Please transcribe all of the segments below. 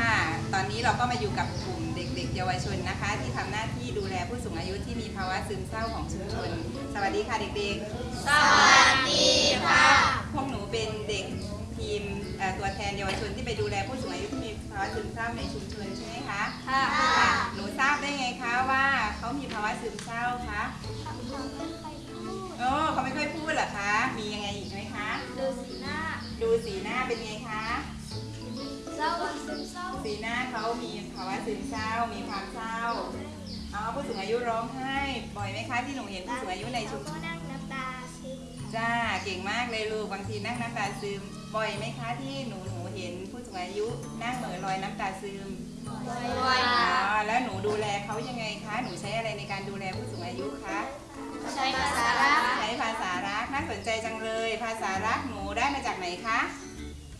สวัสดีค่ะ ตอนนี้เราก็มาอยู่กับกลุ่มเด็กๆ เยาวชนนะคะ ที่ทำหน้าที่ดูแลผู้สูงอายุที่มีภาวะซึมเศร้าของชุมชน สวัสดีค่ะเด็กสวัสดีค่ะๆพวกหนูเป็นเด็กทีมเอ่อตัวแทนเยาวชนที่ไปดูแลผู้สูงอายุที่มีภาวะซึมเศร้าในชุมชนใช่ไหมคะ ค่ะค่ะหนูทราบได้ไงคะว่าเขามีภาวะซึมเศร้าคะโอ้เขาไม่ค่อยพูดเหรอคะ มียังไงอีกไหมคะ ดูสีหน้า ดูสีหน้าเป็นไงคะ เศร้าซึมเศร้า สีหน้าเขามีภาวะซึมเศร้า มีความเศร้าอ๋อผู้สูงอายุร้องไห้บ่อยไหมคะที่หนูเห็นผู้สูงอายุในชุมชก็นนั่งน้ำตาซึมจ้าเก่งมากเลยลูกบางทีนั่งน้ำตาซึม บ่อยไหมคะที่หนูหนูเห็นผู้สูงอายุนั่งเหม่อลอยน้ำตาซึมบ่อยอ๋อแล้วหนูดูแลเขายังไงคะหนูใช้อะไรในการดูแลผู้สูงอายุคะใช้ภาษารักใช้ภาษารักน่าสนใจจังเลย ภาษารักหนูได้มาจากไหนคะ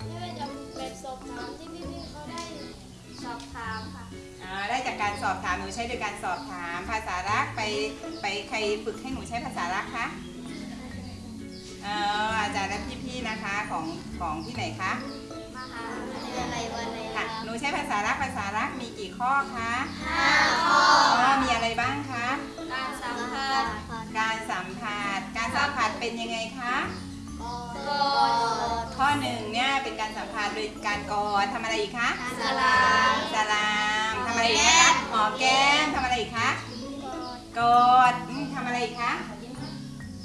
นี่เป็นแบบสอบถามที่ สอบถามหนูใช้โดยการสอบถามภาษารักไปไปใครฝึกให้หนูใช้ภาษารักคะเอ่ออาจารย์และพี่ๆนะคะของของที่ไหนคะมหาวิทยาลัยวันเลยค่ะหนูใช้ภาษารักภาษารักมีกี่ข้อคะห้าข้ออ๋อมีอะไรบ้างคะการสัมผัสการสัมผัสการสัมผัสเป็นยังไงคะกอดข้อหนึ่งเนี่ยเป็นการสัมผัสโดยการกอดทำอะไรอีกคะสลามสลามทำอะไรอีกนะคะห อมแก้มทำอะไรอีกคะ กอดอืมทำอะไรอีกคะ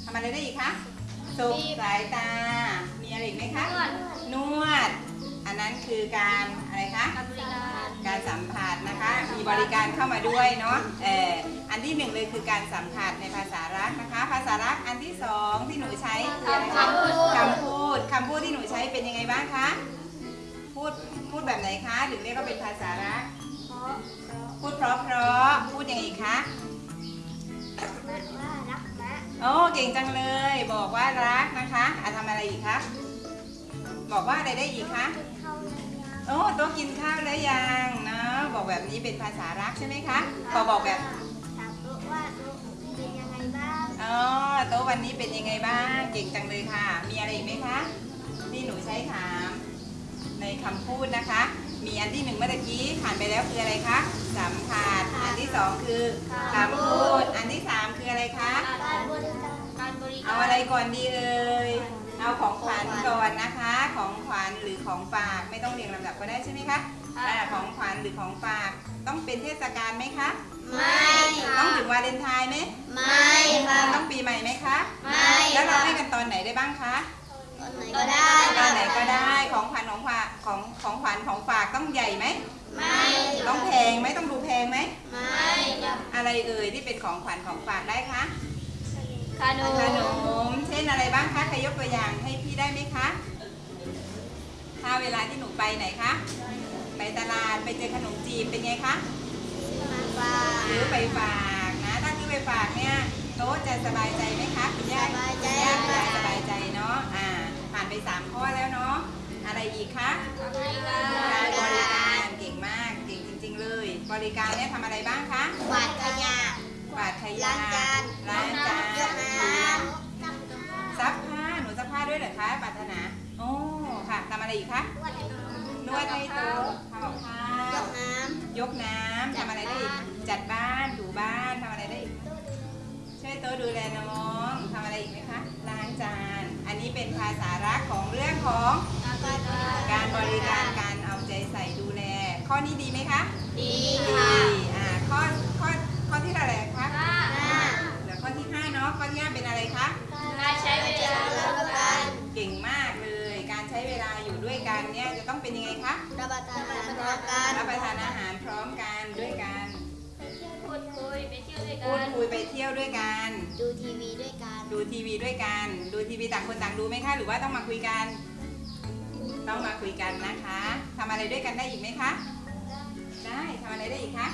ทำอะไรได้อีกคะสุบสายตา มีอะไรอีกไหมคะ นวด อันนั้นคือการอะไรคะบริการการสัมผัสนะคะ มีบริการเข้ามาด้วยเนาะ เอออันที่หนึ่งเลยคือการสัมผัสในภาษารักนะคะ ภาษารักอันที่สองที่หนูใช้คืออะไรคะคำพูดคำพูดคำพูดที่หนูใช้เป็นยังไงบ้างคะ พูดพูดแบบไหนคะ ถึงเรียกว่าเป็นภาษารักเพราะพูดเพราะเพราะๆพูดยังไงคะว่ารักนะโอ้เก่งจังเลย บอกว่ารักนะคะอะทำอะไรอีกคะบอกว่าอะไรได้อีกคะเข้ายังโอ้โต๊ะกินข้าวแล้วยังเนาะบอกแบบนี้เป็นภาษารักใช่ไหมคะพอบอกแบบถามตัวว่าตัวเป็นยังไงบ้างอ๋อโต๊ะวันนี้เป็นยังไงบ้างเก่งจังเลยค่ะ มีอะไรอีกไหมคะที่หนูใช้ถามในคำพูดนะคะ มีอันที่หนึ่งเมื่อตะกี้ผ่านไปแล้วคืออะไรคะสัมผัสอันที่สองคือคำพูดอันที่สามคืออะไรคะการบริการการบริการเอาอะไรก่อนดีเอ่ยเอาของขวัญก่อนนะคะ ของขวัญหรือของฝากไม่ต้องเรียงลำดับก็ได้ใช่ไหมคะอ่าของขวัญหรือของฝากต้องเป็นเทศกาลไหมคะไม่ค่ะต้องถึงวาเลนไทน์ไหมไม่ค่ะต้องปีใหม่ไหมคะไม่แล้วเราค่ะให้กันตอนไหนได้บ้างคะก็ได้ตอนไหนก็ได้ของขวัญ ของฝากของของขวัญของฝากต้องใหญ่ไหมไม่ต้องแพงไหมต้องดูแพงไหมไม่ค่ะอะไรเอ่ยที่เป็นของขวัญของฝากได้คะขนขนมมเช่นอะไรบ้างคะใครยกตัวอย่างให้พี่ได้ไหมคะถ้าเวลาที่หนูไปไหนคะไปตลาดไปเจอขนมจีบเป็นไงคะมาฝาซื้อไปฝากนะถ้าซื้อไปฝากเนี่ยโต๊ะจะสบายใจไหมคะคุณย่าสบายใจย่าคุณค่ะยายสบายใจเนาะอ่าผ่านไปสามข้อแล้วเนาะ อะไรอีกคะบริกาการบริการรเก่งมากเก่งจริง ๆ เลย บริการเนี่ยทำอะไรบ้างคะกวาดขยะกวาดขยะล้างจานล้างจานยกน้ำซักผ้าหนูซักผ้าด้วยเหรอคะปรารถนาโอ้ค่ะทำอะไรอีกคะนวดให้โต๊ะทำกับข้ายวกน้ยกน้ำทำอะไรได้อีกจัดบ้านถูบ้านทำอะไรได้อีก ช่วยโต๊ะดูแลน้องทำอะไรอีกไหมคะล้างจาน อันนี้เป็นภาษารักของเรื่องของำการบริการการเอาใจใส่ดูแล ข้อนี้ดีไหมคะดีดีค่ะอ่าข้อข้อข้อที่เท่าไหร่คะห้าเหลือข้อที่ห้าเนาะข้อที่ห้าเป็นอะไรคะการใช้เวลารับประทานเก่งมากเลย การใช้เวลาอยู่ด้วยกันเนี่ยจะต้องเป็นยังไงคะรับประทานอาหารพร้อมกันรับประทานอาหาร ยไปเที่ยวด้วยกัน ดูทีวีด้วยกันดูทีวีด้วยกัน ดูทีวีต่างคนต่างดูไหมคะ หรือว่าต้องมาคุยกัน ต้องมาคุยกันนะคะทำอะไรด้วยกันได้อีกไหมคะ ได้ทำอะไรได้อีกคะ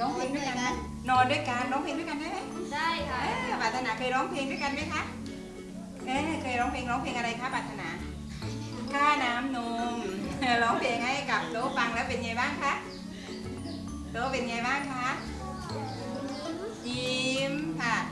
ร้องเพลงด้วยกันไหมนอนด้วยกันร้องเพลงด้วยกันได้ไหมได้ค่ะเออปรารถนาเคยร้องเพลงด้วยกันไหมคะเออเคยร้องเพลงร้องเพลงอะไรคะปรารถนาค่าน้ำนม ร้องเพลงให้กับโต๊ะฟังแล้วเป็นไงบ้างคะโต๊ะเป็นไงบ้างคะยิ้ม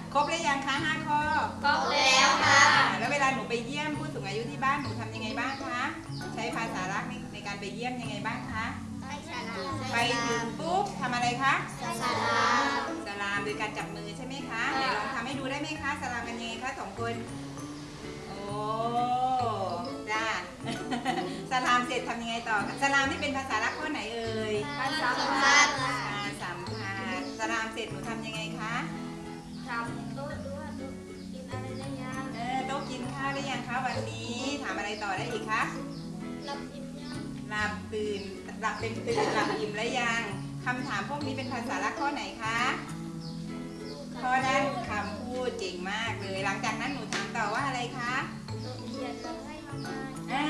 ค่ะครบแล้วยังคะห้าข้อครบแล้วค่ะแล้วเวลาหนูไปเยี่ยมผู้สูงอายุที่บ้านหนูทำยังไงบ้างคะกใช้ภาษารักในในการไปเยี่ยมยังไงบ้างคะไปสลามไปถึงปุ๊บทำอะไรคะสลามสลามโดยการจับมือใช่ไหมคะไหนลองทำให้ดูได้ไหมคะสลามกันยังไงคะสองคนโอ้จ้าสลามเสร็จทำยังไงต่อคะสลามนี่เป็นภาษารักข้อไหนเอ่ยภาษาพัดอ่าสัมผัสสลามเสร็จหนูทำยังไงคะ ทำโต๊ะด้วยโต๊ะกินอะไรได้ยังเออโต๊ะกินข้าวได้ยังคะวันนี้ถามอะไรต่อได้อีกคะรับอิ่มยังหลับตื่นหลับเต็มตื่นหลับอิ่มแล้วยังคำถามพวกนี้เป็นภาษารักข้อไหนคะข้อด้านคำพูดเก่งมากเลย หลังจากนั้นหนูถามต่อว่าอะไรคะโต๊ะเขียนเราให้ทำไมอ่า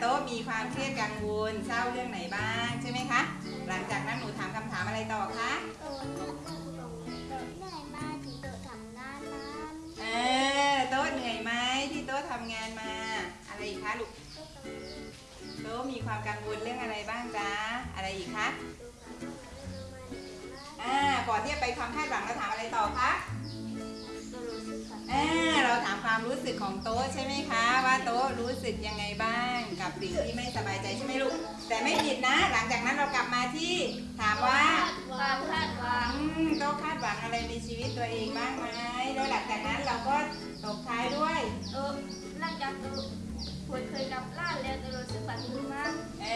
โต๊ะมีความเครียดกังวลเศร้าเรื่องไหนบ้างใช่ไหมคะ หลังจากนั้นหนูถามคำถามอะไรต่อคะ คะลูกโต๊ะทำงานโต๊ะมีความกังวลเรื่องอะไรบ้างจ๊ะ อะไรอีกคะโต๊ะทำงานเรื่องอะไรเรื่องอะไรอ่าก่อนที่จะไปความคาดหวังเราถามอะไรต่อคะโต๊ะรู้สึกก่อนอ่าเราถามความรู้สึกของโต๊ะใช่ไหมคะ ว่าโต๊ะรู้สึกยังไงบ้างกับสิ่งที่ไม่สบายใจใช่ไหมลูก แต่ไม่ผิดนะ หลังจากนั้นเรากลับมาที่ถามว่าความคาดหวังอืมโต๊ะคาดหวังอะไรในชีวิตตัวเองบ้างไหมแล้วหลังจากนั้นเราก็ตบท้ายด้วยเออหลังจาก ควรเคยกับล่านแล้วจะรู้สึกปฏิบัติเอ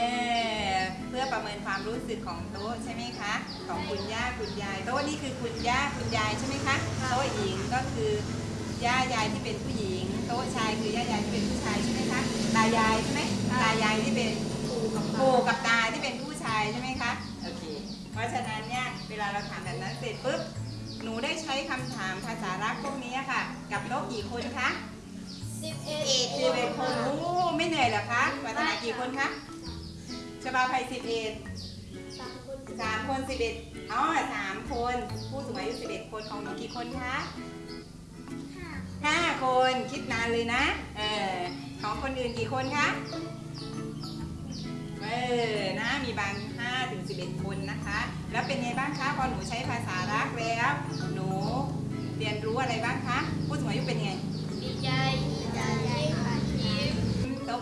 อเพื่อประเมินความรู้สึกของโต๊ะใช่ไหมคะ ของคุณย่าคุณยายโต๊ะนี่คือคุณย่าคุณยายใช่ไหมคะโต๊ะหญิงก็คือย่ายายที่เป็นผู้หญิง โต๊ะชายคือย่ายายที่เป็นผู้ชายใช่ไหมคะตายายใช่ไหมตายายที่เป็นปู่กับตาที่เป็นผู้ชายใช่ไหมคะโอเคเพราะฉะนั้นเนี่ยเวลาเราถามแบบนั้นเสร็จปุ๊บหนูได้ใช้คำถามภาษารักพวกนี้ค่ะ กับโต๊ะกี่คนคะ11 เหนื่อยเหรอคะวัฒนากี่คนคะชบาภัยสิบเอ็ดสามคนสามคนสิบเอ็ดอ๋อสามคน ผู้สูงอายุสิบเอ็ดคนของหนูกี่คนคะห้าห้าคนคิดนานเลยนะ เออของคนอื่นกี่คนคะ เออนะมีบางห้าถึงสิบเอ็ดคนนะคะ แล้วเป็นไงบ้างคะพอหนูใช้ภาษารักแล้ว หนูเรียนรู้อะไรบ้างคะ ผู้สูงอายุเป็นไงดีใจ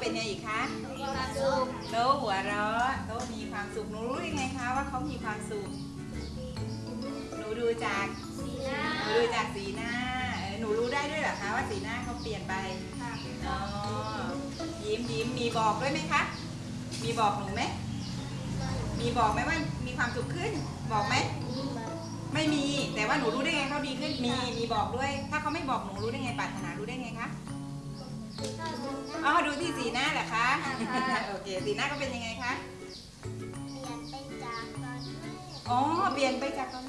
เป็นไงอีกคะมีความสุขโต๊ะหัวเราะโต๊ะมีความสุขหนูรู้ยังไงคะว่าเขามีความสุขหนูดูจากสีหน้าหนูดูจากสีหน้าเออหนูรู้ได้ด้วยเหรอคะว่าสีหน้าเขาเปลี่ยนไปค่ะอ๋อยิ้มยิ้มมีบอกด้วยไหมคะ มีบอกหนูไหมมีบอกไหมว่ามีความสุขขึ้นบอกไหมไม่มีแต่ว่าหนูรู้ได้ไงเขาดีขึ้นมีมีบอกด้วย ถ้าเขาไม่บอกหนูรู้ได้ไงปรารถนารู้ได้ไงคะ อ๋อดูที่สีหน้าเหรอคะ โอเค สีหน้าก็เป็นยังไงคะ อ๋อ เปลี่ยนไปจากตอน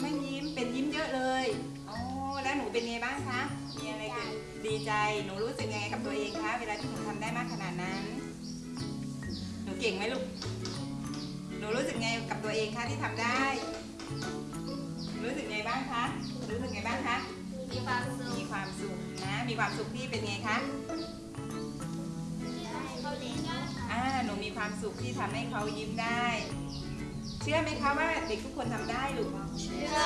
ไม่ยิ้ม เป็นยิ้มเยอะเลย อ๋อ แล้วหนูเป็นไงบ้างคะ มีอะไรเกิดดีใจ หนูรู้สึกยังไงกับตัวเองคะ เวลาที่หนูทำได้มากขนาดนั้น หนูเก่งไหมลูก หนูรู้สึกไงกับตัวเองคะที่ทำได้ รู้สึกไงบ้างคะ รู้สึกไงบ้างคะ มีความสุขมีความสุขนะ มีความสุขที่เป็นไงคะเขาเลี้ยงได้อ่าหนูมีความสุขที่ทำให้เขายิ้มได้ เชื่อไหมคะว่าเด็กทุกคนทำได้ลูกเชื่อ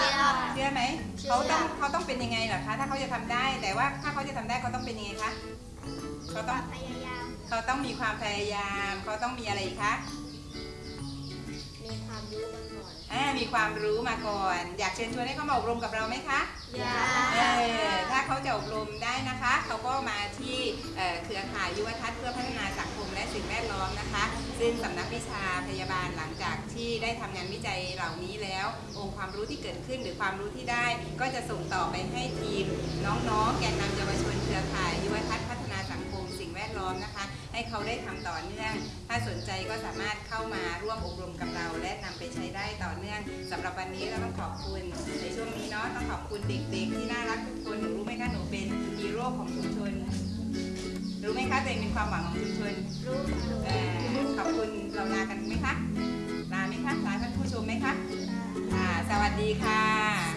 เชื่อไหมเชื่อเขาต้องเขาต้องเป็นยังไงเหรอคะถ้าเขาจะทำได้แต่ว่าถ้าเขาจะทำได้เขาต้องเป็นยังไงคะเขาต้องพยายามเขาต้องมีความพยายาม เขาต้องมีอะไรอีกคะมีความรู้ มาก่อนอ่ามีความรู้มาก่อน อยากเชิญชวนให้เขามาอบรมกับเราไหมคะอยาเออถ้าเขาจะอบรมได้นะคะ เขาก็มาที่เอ่อเครือข่ายยุวทัศน์เพื่อพัฒนาสังคมและสิ่งแวดล้อมนะคะ ซึ่งสำนักวิชาพยาบาลหลังจากที่ได้ทำงานวิจัยเหล่านี้แล้ว องค์ความรู้ที่เกิดขึ้นหรือความรู้ที่ได้ ก็จะส่งต่อไปให้ทีม น้องๆ แกนนำเยาวชนเครือข่ายยุวทัศน์พัฒนาสังคมสิ่งแวดล้อมนะคะ ให้เขาได้ทำต่อเนื่อง ถ้าสนใจก็สามารถเข้ามาร่วมอบรมกับเรา และนำไปใช้ได้ต่อเนื่องสำหรับวันนี้เราต้องขอบคุณในช่วงนี้เนาะต้องขอบคุณเด็กๆ ที่น่ารักทุกคนหนูรู้ไหมคะหนูเป็นฮีโร่ของชุมชนรู้ไหมคะตัวเองเป็นความหวังของชุมชนรู้ขอบคุณเราลากันไหมคะลาไหมคะลาท่านผู้ชมไหมคะค่ะสวัสดีค่ะ